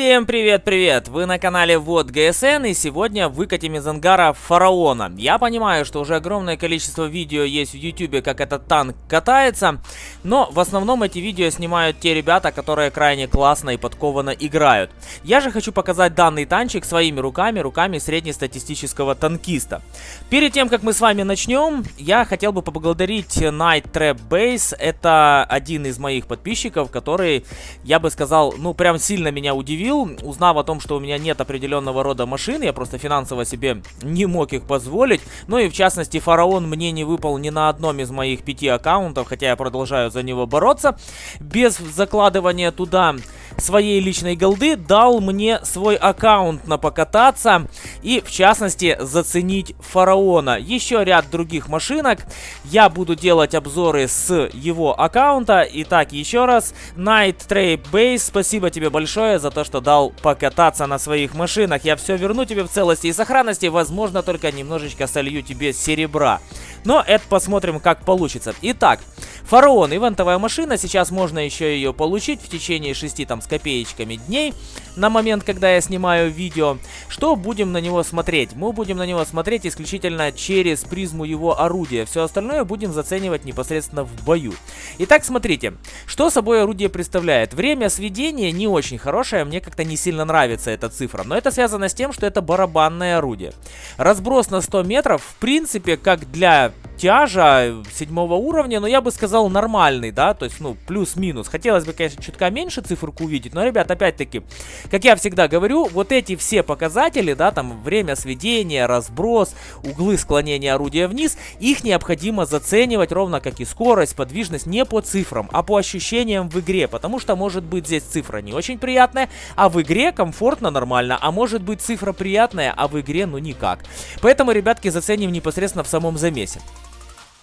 Всем привет-привет! Вы на канале Вот ГСН и сегодня выкатим из ангара Фараона. Я понимаю, что уже огромное количество видео есть в YouTube, как этот танк катается, но в основном эти видео снимают те ребята, которые крайне классно и подкованно играют. Я же хочу показать данный танчик своими руками, руками среднестатистического танкиста. Перед тем, как мы с вами начнем, я хотел бы поблагодарить Night Trap Base. Это один из моих подписчиков, который, я бы сказал, ну прям сильно меня удивил удивил, узнав о том, что у меня нет определенного рода машин, я просто финансово себе не мог их позволить. Ну и в частности, фараон мне не выпал ни на одном из моих пяти аккаунтов, хотя я продолжаю за него бороться. Без закладывания туда своей личной голды дал мне свой аккаунт на покататься и в частности заценить фараона. Еще ряд других машинок. Я буду делать обзоры с его аккаунта. Итак, еще раз, Night Trade Base, спасибо тебе большое за то, что дал покататься на своих машинах. Я все верну тебе в целости и сохранности, возможно, только немножечко солью тебе серебра. Но это посмотрим, как получится. Итак, Фараон, ивентовая машина, сейчас можно еще ее получить в течение 6 там с копеечками дней на момент, когда я снимаю видео. Что будем на него смотреть? Мы будем на него смотреть исключительно через призму его орудия. Все остальное будем заценивать непосредственно в бою. Итак, смотрите, что собой орудие представляет. Время сведения не очень хорошее, мне как-то не сильно нравится эта цифра, но это связано с тем, что это барабанное орудие. Разброс на 100 метров, в принципе, как для тяжа седьмого уровня, но я бы сказал нормальный, да, то есть, ну, плюс-минус. Хотелось бы, конечно, чутка меньше циферку увидеть, но, ребят, опять-таки, как я всегда говорю, вот эти все показатели, да, там, время сведения, разброс, углы склонения орудия вниз, их необходимо заценивать ровно как и скорость, подвижность, не по цифрам, а по ощущениям в игре, потому что может быть здесь цифра не очень приятная, а в игре комфортно, нормально, а может быть цифра приятная, а в игре, ну, никак. Поэтому, ребятки, заценим непосредственно в самом замесе.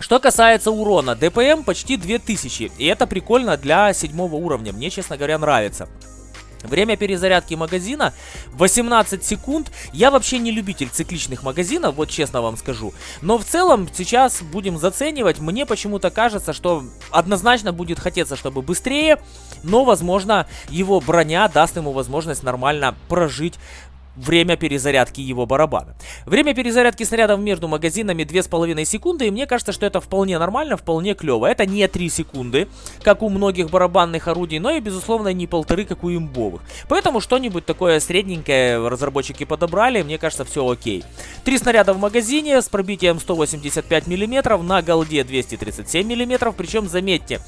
Что касается урона, ДПМ почти 2000, и это прикольно для седьмого уровня, мне, честно говоря, нравится. Время перезарядки магазина 18 секунд. Я вообще не любитель цикличных магазинов, вот честно вам скажу. Но в целом сейчас будем заценивать. Мне почему-то кажется, что однозначно будет хотеться, чтобы быстрее. Но, возможно, его броня даст ему возможность нормально прожить время перезарядки его барабана. Время перезарядки снарядов между магазинами 2,5 секунды, и мне кажется, что это вполне нормально, вполне клево. Это не 3 секунды, как у многих барабанных орудий, но и, безусловно, не полторы, как у имбовых. Поэтому что-нибудь такое средненькое разработчики подобрали, мне кажется, все окей. Три снаряда в магазине с пробитием 185 мм, на голде 237 мм, причем, заметьте,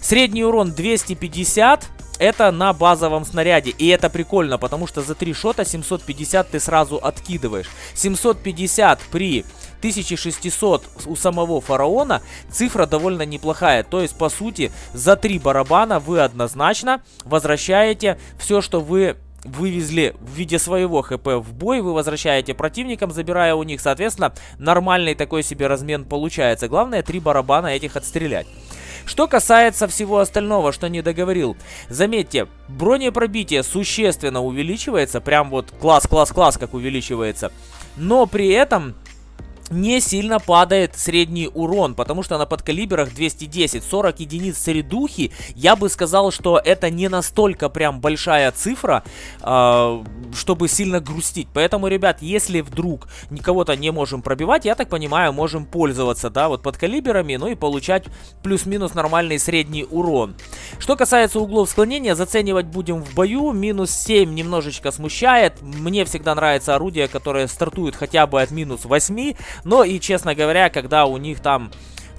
средний урон 250 это на базовом снаряде. И это прикольно, потому что за 3 шота 750 ты сразу откидываешь. 750 при 1600 у самого фараона цифра довольно неплохая. То есть, по сути, за 3 барабана вы однозначно возвращаете все, что вы вывезли в виде своего хп в бой, вы возвращаете противникам, забирая у них, соответственно, нормальный такой себе размен получается. Главное, три барабана этих отстрелять. Что касается всего остального, что не договорил. Заметьте, бронепробитие существенно увеличивается. Прям вот класс-класс-класс как увеличивается. Но при этом не сильно падает средний урон, потому что на подкалиберах 210, 40 единиц средухи, я бы сказал, что это не настолько прям большая цифра, э, чтобы сильно грустить. Поэтому, ребят, если вдруг никого-то не можем пробивать, я так понимаю, можем пользоваться, да, вот подкалиберами, ну и получать плюс-минус нормальный средний урон. Что касается углов склонения, заценивать будем в бою, минус 7 немножечко смущает, мне всегда нравится орудие, которое стартует хотя бы от минус 8, но и, честно говоря, когда у них там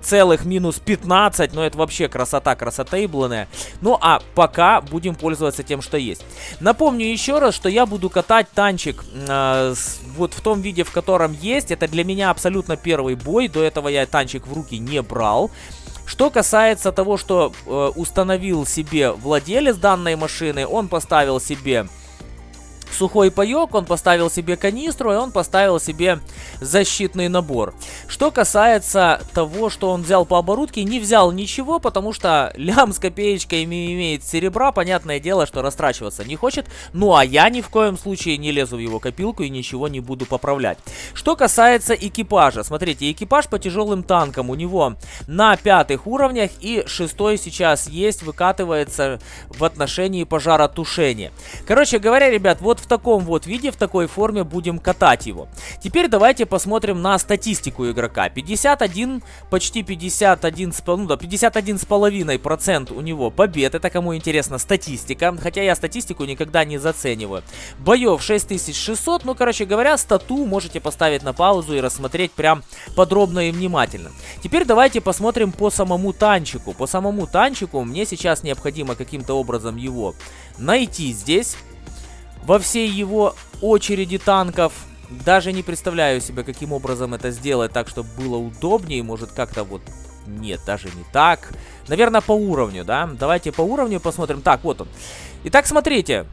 целых минус 15, но это вообще красота, красота ибленная. Ну а пока будем пользоваться тем, что есть. Напомню еще раз, что я буду катать танчик э, с, вот в том виде, в котором есть. Это для меня абсолютно первый бой, до этого я танчик в руки не брал. Что касается того, что э, установил себе владелец данной машины, он поставил себе сухой паек, он поставил себе канистру, и он поставил себе защитный набор. Что касается того, что он взял по оборудке, не взял ничего, потому что лям с копеечкой имеет серебра, понятное дело, что растрачиваться не хочет. Ну а я ни в коем случае не лезу в его копилку и ничего не буду поправлять. Что касается экипажа, смотрите, экипаж по тяжелым танкам у него на пятых уровнях и шестой сейчас есть, выкатывается в отношении пожаротушения. Короче говоря, ребят, вот в таком вот виде, в такой форме будем катать его. Теперь давайте посмотрим на статистику игрока. 51, почти 51, ну да, 51 с половиной процент у него побед. Это кому интересно статистика, хотя я статистику никогда не зацениваю. Боев 6600, ну короче говоря, стату можете поставить на паузу и рассмотреть прям подробно и внимательно. Теперь давайте посмотрим по самому танчику. По самому танчику мне сейчас необходимо каким-то образом его найти здесь. Во всей его очереди танков даже не представляю себе, каким образом это сделать так, чтобы было удобнее. Может, как-то вот... Нет, даже не так. Наверное, по уровню, да? Давайте по уровню посмотрим. Так, вот он. Итак, смотрите.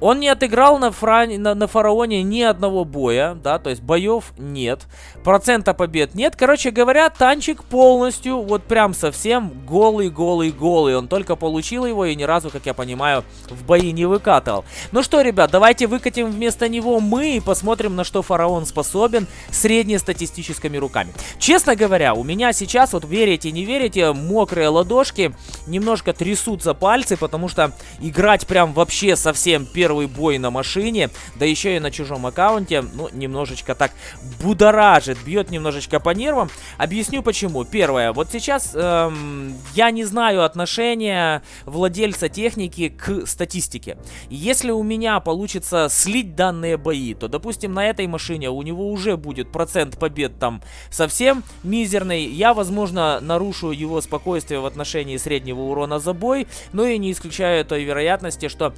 Он не отыграл на, фра... на, на фараоне ни одного боя, да, то есть боев нет, процента побед нет. Короче говоря, танчик полностью, вот прям совсем голый-голый-голый. Он только получил его и ни разу, как я понимаю, в бои не выкатывал. Ну что, ребят, давайте выкатим вместо него мы и посмотрим, на что фараон способен среднестатистическими руками. Честно говоря, у меня сейчас, вот верите, не верите, мокрые ладошки немножко трясутся пальцы, потому что играть прям вообще совсем первый первый бой на машине, да еще и на чужом аккаунте, ну, немножечко так будоражит, бьет немножечко по нервам. Объясню почему. Первое, вот сейчас эм, я не знаю отношения владельца техники к статистике. Если у меня получится слить данные бои, то, допустим, на этой машине у него уже будет процент побед там совсем мизерный. Я, возможно, нарушу его спокойствие в отношении среднего урона за бой, но и не исключаю той вероятности, что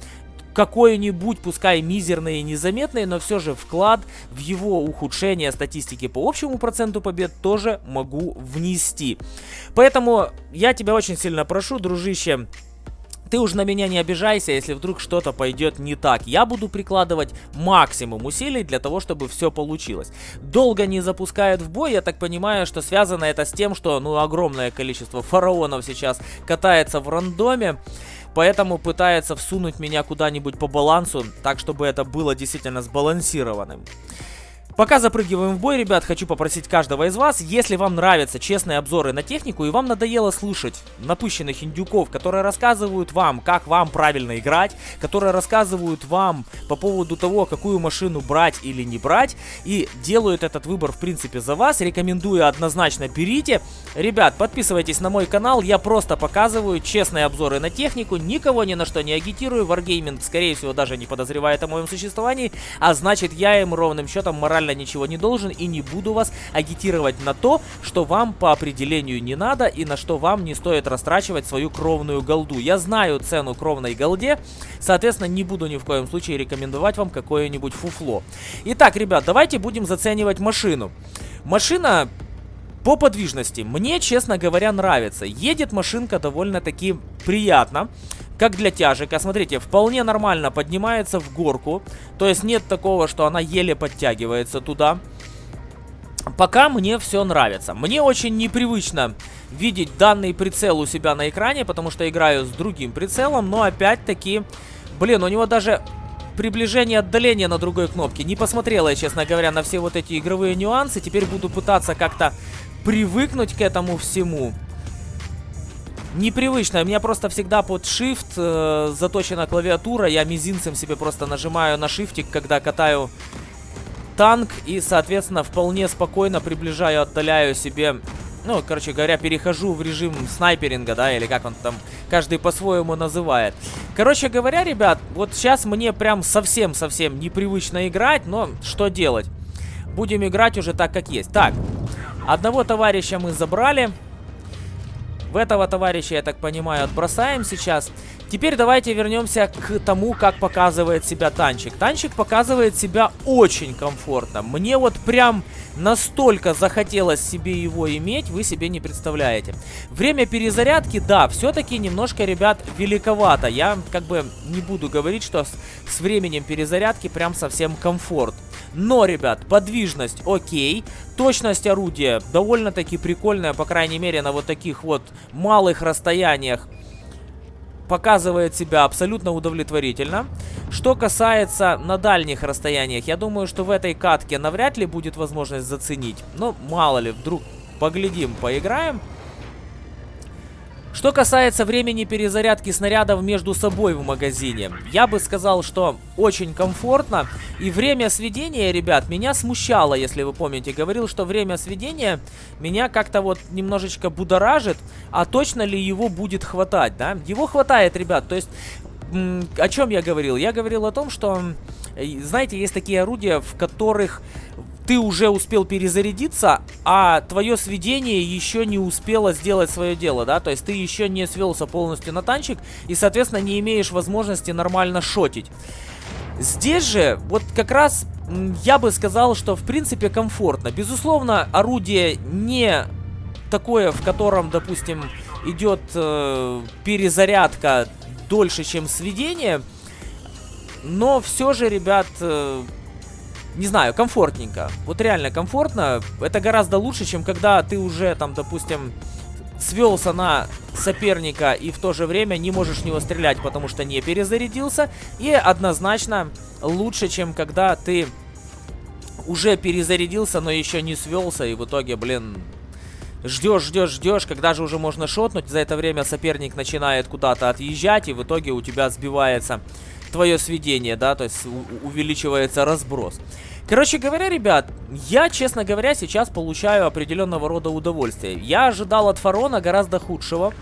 какой-нибудь, пускай мизерный и незаметный, но все же вклад в его ухудшение статистики по общему проценту побед тоже могу внести. Поэтому я тебя очень сильно прошу, дружище, ты уж на меня не обижайся, если вдруг что-то пойдет не так. Я буду прикладывать максимум усилий для того, чтобы все получилось. Долго не запускают в бой, я так понимаю, что связано это с тем, что ну огромное количество фараонов сейчас катается в рандоме. Поэтому пытается всунуть меня куда-нибудь по балансу, так чтобы это было действительно сбалансированным. Пока запрыгиваем в бой, ребят, хочу попросить каждого из вас, если вам нравятся честные обзоры на технику и вам надоело слушать напыщенных индюков, которые рассказывают вам, как вам правильно играть, которые рассказывают вам по поводу того, какую машину брать или не брать, и делают этот выбор, в принципе, за вас, рекомендую однозначно берите. Ребят, подписывайтесь на мой канал, я просто показываю честные обзоры на технику, никого ни на что не агитирую, Wargaming, скорее всего, даже не подозревает о моем существовании, а значит, я им ровным счетом морально ничего не должен и не буду вас агитировать на то, что вам по определению не надо и на что вам не стоит растрачивать свою кровную голду. Я знаю цену кровной голде, соответственно, не буду ни в коем случае рекомендовать вам какое-нибудь фуфло. Итак, ребят, давайте будем заценивать машину. Машина по подвижности мне, честно говоря, нравится. Едет машинка довольно-таки приятно как для тяжика. Смотрите, вполне нормально поднимается в горку. То есть нет такого, что она еле подтягивается туда. Пока мне все нравится. Мне очень непривычно видеть данный прицел у себя на экране, потому что играю с другим прицелом. Но опять-таки, блин, у него даже приближение отдаление на другой кнопке. Не посмотрела я, честно говоря, на все вот эти игровые нюансы. Теперь буду пытаться как-то привыкнуть к этому всему непривычно. У меня просто всегда под Shift э, заточена клавиатура. Я мизинцем себе просто нажимаю на шифтик, когда катаю танк. И, соответственно, вполне спокойно приближаю, отдаляю себе... Ну, короче говоря, перехожу в режим снайперинга, да, или как он там, каждый по-своему называет. Короче говоря, ребят, вот сейчас мне прям совсем-совсем непривычно играть, но что делать? Будем играть уже так, как есть. Так, одного товарища мы забрали. Этого товарища, я так понимаю, отбросаем сейчас. Теперь давайте вернемся к тому, как показывает себя танчик. Танчик показывает себя очень комфортно. Мне вот прям настолько захотелось себе его иметь, вы себе не представляете. Время перезарядки, да, все-таки немножко, ребят, великовато. Я как бы не буду говорить, что с, с временем перезарядки прям совсем комфорт. Но, ребят, подвижность окей. Точность орудия довольно-таки прикольная, по крайней мере, на вот таких вот малых расстояниях показывает себя абсолютно удовлетворительно. Что касается на дальних расстояниях, я думаю, что в этой катке навряд ли будет возможность заценить. Но мало ли, вдруг поглядим, поиграем. Что касается времени перезарядки снарядов между собой в магазине, я бы сказал, что очень комфортно. И время сведения, ребят, меня смущало, если вы помните. Говорил, что время сведения меня как-то вот немножечко будоражит, а точно ли его будет хватать, да? Его хватает, ребят, то есть... О чем я говорил? Я говорил о том, что, знаете, есть такие орудия, в которых ты уже успел перезарядиться, а твое сведение еще не успело сделать свое дело, да, то есть ты еще не свелся полностью на танчик и, соответственно, не имеешь возможности нормально шотить. Здесь же, вот как раз я бы сказал, что в принципе комфортно. Безусловно, орудие не такое, в котором, допустим, идет э, перезарядка дольше, чем сведение. Но все же, ребят, э, не знаю, комфортненько. Вот реально комфортно. Это гораздо лучше, чем когда ты уже там, допустим, свелся на соперника и в то же время не можешь в него стрелять, потому что не перезарядился. И однозначно лучше, чем когда ты уже перезарядился, но еще не свелся и в итоге, блин, ждешь, ждешь, ждешь, когда же уже можно шотнуть. За это время соперник начинает куда-то отъезжать и в итоге у тебя сбивается твое сведение, да, то есть увеличивается разброс. Короче говоря, ребят, я, честно говоря, сейчас получаю определенного рода удовольствие. Я ожидал от Фарона гораздо худшего.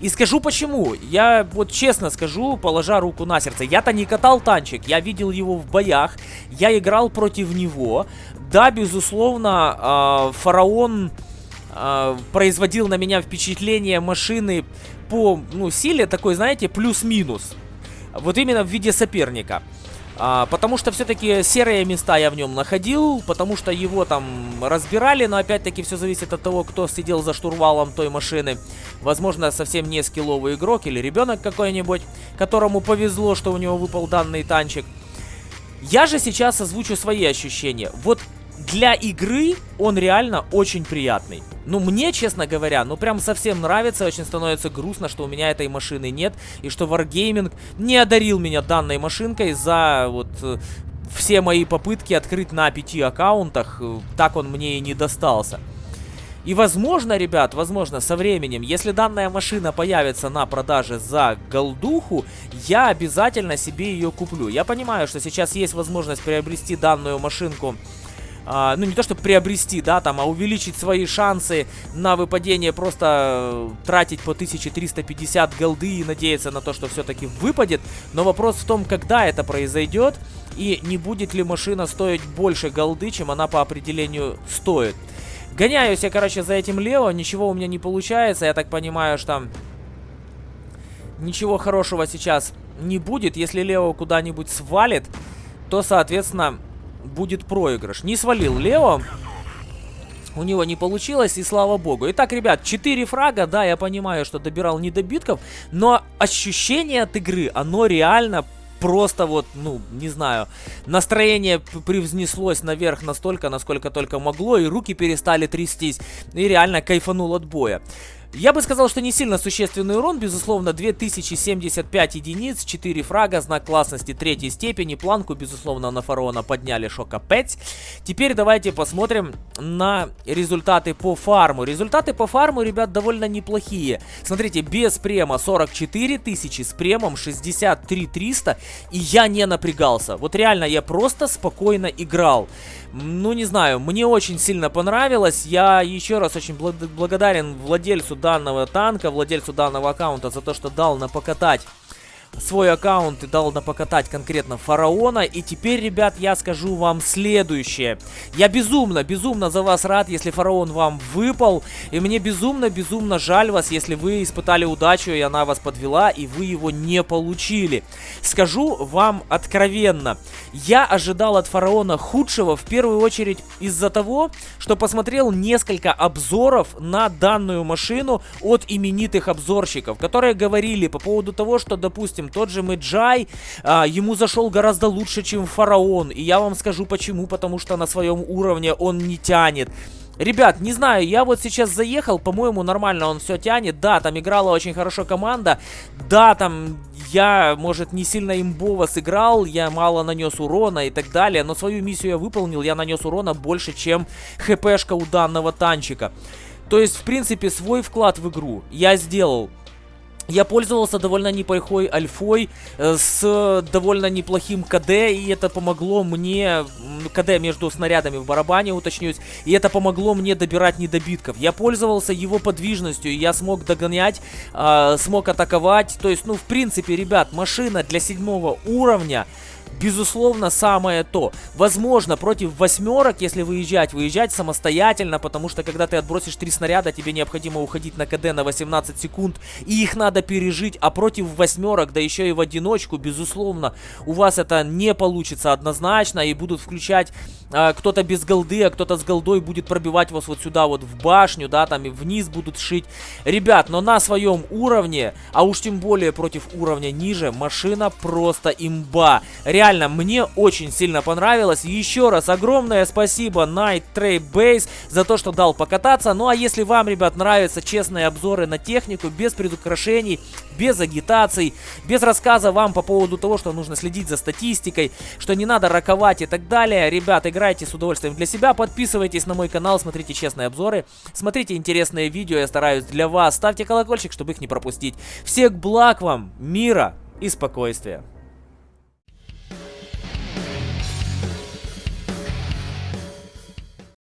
И скажу почему. Я вот честно скажу, положа руку на сердце. Я-то не катал танчик, я видел его в боях. Я играл против него. Да, безусловно, э, фараон э, производил на меня впечатление машины по ну, силе такой, знаете, плюс-минус. Вот именно в виде соперника. А, потому что все-таки серые места я в нем находил, потому что его там разбирали, но опять-таки все зависит от того, кто сидел за штурвалом той машины. Возможно, совсем не скилловый игрок или ребенок какой-нибудь, которому повезло, что у него выпал данный танчик. Я же сейчас озвучу свои ощущения. Вот для игры он реально очень приятный. Ну, мне, честно говоря, ну прям совсем нравится, очень становится грустно, что у меня этой машины нет, и что Wargaming не одарил меня данной машинкой за вот э, все мои попытки открыть на пяти аккаунтах, э, так он мне и не достался. И возможно, ребят, возможно, со временем, если данная машина появится на продаже за голдуху, я обязательно себе ее куплю. Я понимаю, что сейчас есть возможность приобрести данную машинку а, ну не то чтобы приобрести, да, там, а увеличить свои шансы на выпадение, просто э, тратить по 1350 голды и надеяться на то, что все-таки выпадет. Но вопрос в том, когда это произойдет и не будет ли машина стоить больше голды, чем она по определению стоит. Гоняюсь я, короче, за этим Лео, ничего у меня не получается, я так понимаю, что ничего хорошего сейчас не будет. Если Лео куда-нибудь свалит, то, соответственно, будет проигрыш. Не свалил Лео. У него не получилось, и слава богу. Итак, ребят, 4 фрага, да, я понимаю, что добирал недобитков, но ощущение от игры, оно реально просто вот, ну, не знаю, настроение привзнеслось наверх настолько, насколько только могло, и руки перестали трястись, и реально кайфанул от боя. Я бы сказал, что не сильно существенный урон, безусловно, 2075 единиц, 4 фрага, знак классности третьей степени, планку, безусловно, на фараона подняли шока 5. Теперь давайте посмотрим на результаты по фарму. Результаты по фарму, ребят, довольно неплохие. Смотрите, без према 44 тысячи, с премом 63 300, и я не напрягался. Вот реально, я просто спокойно играл. Ну, не знаю, мне очень сильно понравилось. Я еще раз очень бл благодарен владельцу данного танка, владельцу данного аккаунта за то, что дал на покатать свой аккаунт и дал покатать конкретно фараона. И теперь, ребят, я скажу вам следующее. Я безумно, безумно за вас рад, если фараон вам выпал. И мне безумно, безумно жаль вас, если вы испытали удачу, и она вас подвела, и вы его не получили. Скажу вам откровенно, я ожидал от фараона худшего, в первую очередь из-за того, что посмотрел несколько обзоров на данную машину от именитых обзорщиков, которые говорили по поводу того, что, допустим, тот же Мэджай, а, ему зашел гораздо лучше, чем Фараон. И я вам скажу почему, потому что на своем уровне он не тянет. Ребят, не знаю, я вот сейчас заехал, по-моему, нормально он все тянет. Да, там играла очень хорошо команда. Да, там я, может, не сильно имбово сыграл, я мало нанес урона и так далее. Но свою миссию я выполнил, я нанес урона больше, чем хпшка у данного танчика. То есть, в принципе, свой вклад в игру я сделал. Я пользовался довольно неплохой альфой э, с довольно неплохим КД, и это помогло мне, КД между снарядами в барабане, уточнюсь, и это помогло мне добирать недобитков. Я пользовался его подвижностью, я смог догонять, э, смог атаковать, то есть, ну, в принципе, ребят, машина для седьмого уровня безусловно, самое то. Возможно, против восьмерок, если выезжать, выезжать самостоятельно, потому что когда ты отбросишь три снаряда, тебе необходимо уходить на КД на 18 секунд, и их надо пережить, а против восьмерок, да еще и в одиночку, безусловно, у вас это не получится однозначно, и будут включать э, кто-то без голды, а кто-то с голдой будет пробивать вас вот сюда вот в башню, да, там и вниз будут шить. Ребят, но на своем уровне, а уж тем более против уровня ниже, машина просто имба. Реально реально, мне очень сильно понравилось. Еще раз огромное спасибо Night Trade Base за то, что дал покататься. Ну а если вам, ребят, нравятся честные обзоры на технику, без предукрашений, без агитаций, без рассказа вам по поводу того, что нужно следить за статистикой, что не надо раковать и так далее, ребят, играйте с удовольствием для себя, подписывайтесь на мой канал, смотрите честные обзоры, смотрите интересные видео, я стараюсь для вас, ставьте колокольчик, чтобы их не пропустить. Всех благ вам, мира и спокойствия.